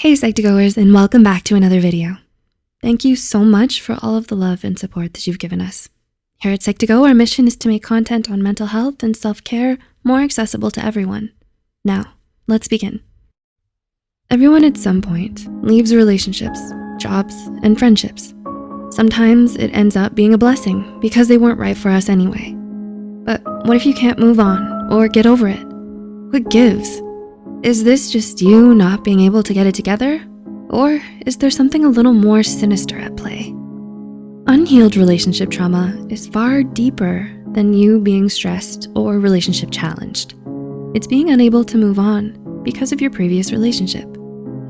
Hey Psych2Goers and welcome back to another video. Thank you so much for all of the love and support that you've given us. Here at Psych2Go, our mission is to make content on mental health and self-care more accessible to everyone. Now, let's begin. Everyone at some point leaves relationships, jobs, and friendships. Sometimes it ends up being a blessing because they weren't right for us anyway. But what if you can't move on or get over it? What gives? Is this just you not being able to get it together? Or is there something a little more sinister at play? Unhealed relationship trauma is far deeper than you being stressed or relationship challenged. It's being unable to move on because of your previous relationship.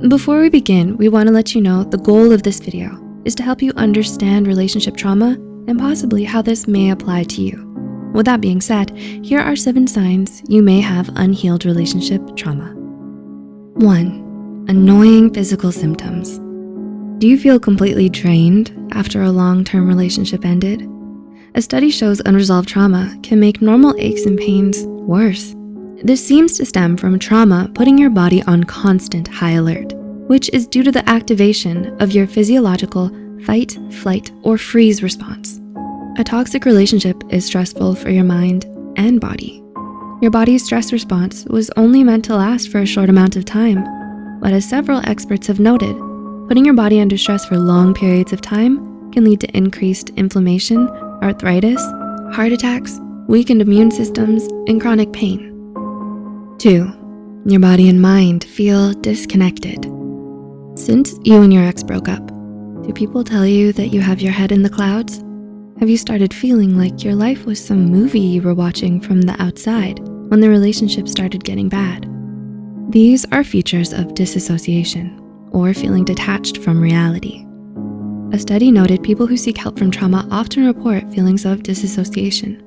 Before we begin, we wanna let you know the goal of this video is to help you understand relationship trauma and possibly how this may apply to you. With that being said, here are seven signs you may have unhealed relationship trauma. One, annoying physical symptoms. Do you feel completely drained after a long-term relationship ended? A study shows unresolved trauma can make normal aches and pains worse. This seems to stem from trauma putting your body on constant high alert, which is due to the activation of your physiological fight, flight, or freeze response. A toxic relationship is stressful for your mind and body. Your body's stress response was only meant to last for a short amount of time. But as several experts have noted, putting your body under stress for long periods of time can lead to increased inflammation, arthritis, heart attacks, weakened immune systems, and chronic pain. Two, your body and mind feel disconnected. Since you and your ex broke up, do people tell you that you have your head in the clouds? Have you started feeling like your life was some movie you were watching from the outside when the relationship started getting bad? These are features of disassociation or feeling detached from reality. A study noted people who seek help from trauma often report feelings of disassociation.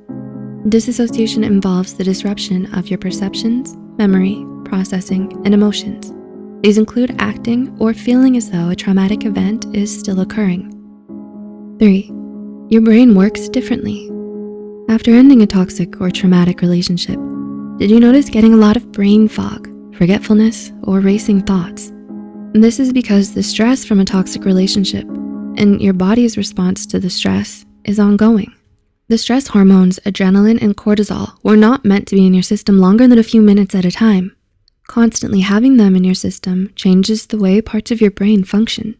Disassociation involves the disruption of your perceptions, memory, processing, and emotions. These include acting or feeling as though a traumatic event is still occurring. Three, your brain works differently. After ending a toxic or traumatic relationship, did you notice getting a lot of brain fog, forgetfulness, or racing thoughts? This is because the stress from a toxic relationship and your body's response to the stress is ongoing. The stress hormones, adrenaline and cortisol were not meant to be in your system longer than a few minutes at a time. Constantly having them in your system changes the way parts of your brain function.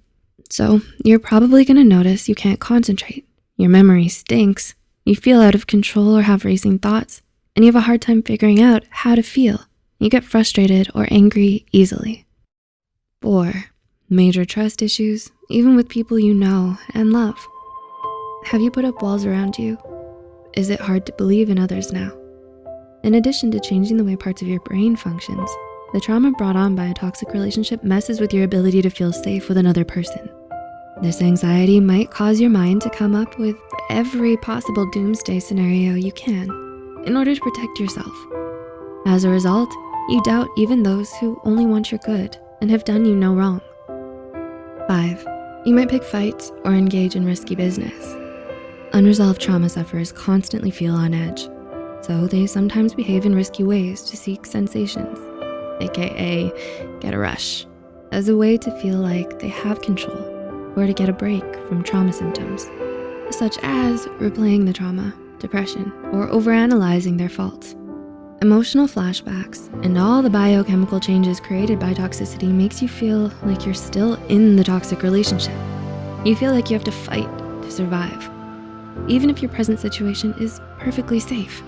So you're probably gonna notice you can't concentrate, your memory stinks, you feel out of control or have racing thoughts, and you have a hard time figuring out how to feel. You get frustrated or angry easily. Four, major trust issues, even with people you know and love. Have you put up walls around you? Is it hard to believe in others now? In addition to changing the way parts of your brain functions, the trauma brought on by a toxic relationship messes with your ability to feel safe with another person. This anxiety might cause your mind to come up with every possible doomsday scenario you can in order to protect yourself. As a result, you doubt even those who only want your good and have done you no wrong. Five, you might pick fights or engage in risky business. Unresolved trauma sufferers constantly feel on edge, so they sometimes behave in risky ways to seek sensations, AKA get a rush, as a way to feel like they have control or to get a break from trauma symptoms, such as replaying the trauma, depression, or overanalyzing their faults. Emotional flashbacks and all the biochemical changes created by toxicity makes you feel like you're still in the toxic relationship. You feel like you have to fight to survive, even if your present situation is perfectly safe.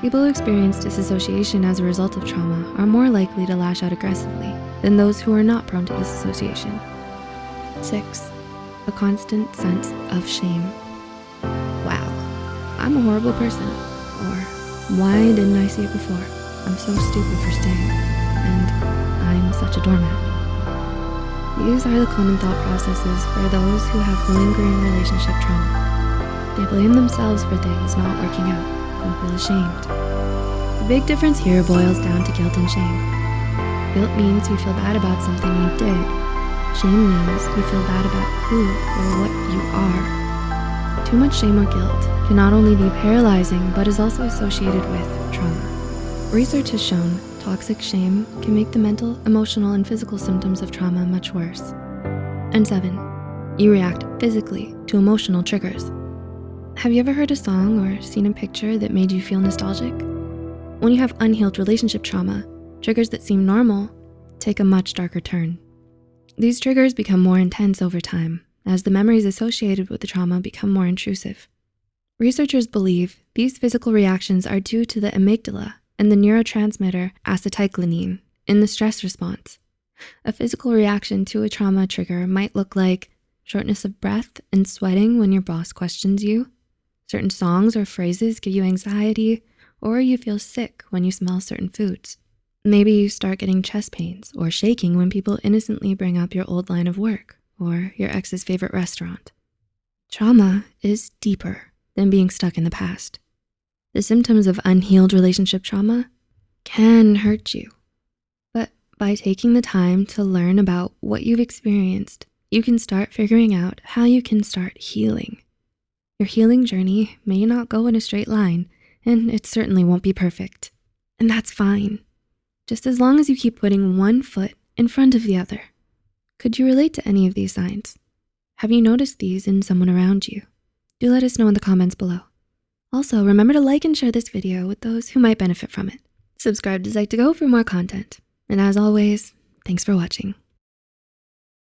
People who experience disassociation as a result of trauma are more likely to lash out aggressively than those who are not prone to disassociation. Six, a constant sense of shame. I'm a horrible person. Or why didn't I see it before? I'm so stupid for staying. And I'm such a doormat. These are the common thought processes for those who have lingering relationship trauma. They blame themselves for things not working out and feel ashamed. The big difference here boils down to guilt and shame. Guilt means you feel bad about something you did Shame means you feel bad about who or what you are. Too much shame or guilt can not only be paralyzing, but is also associated with trauma. Research has shown toxic shame can make the mental, emotional, and physical symptoms of trauma much worse. And seven, you react physically to emotional triggers. Have you ever heard a song or seen a picture that made you feel nostalgic? When you have unhealed relationship trauma, triggers that seem normal take a much darker turn. These triggers become more intense over time as the memories associated with the trauma become more intrusive. Researchers believe these physical reactions are due to the amygdala and the neurotransmitter acetylcholine in the stress response. A physical reaction to a trauma trigger might look like shortness of breath and sweating when your boss questions you. Certain songs or phrases give you anxiety, or you feel sick when you smell certain foods. Maybe you start getting chest pains or shaking when people innocently bring up your old line of work or your ex's favorite restaurant. Trauma is deeper than being stuck in the past. The symptoms of unhealed relationship trauma can hurt you. But by taking the time to learn about what you've experienced, you can start figuring out how you can start healing. Your healing journey may not go in a straight line, and it certainly won't be perfect. And that's fine, just as long as you keep putting one foot in front of the other. Could you relate to any of these signs? Have you noticed these in someone around you? Do let us know in the comments below. Also, remember to like and share this video with those who might benefit from it. Subscribe to Psych2Go for more content. And as always, thanks for watching.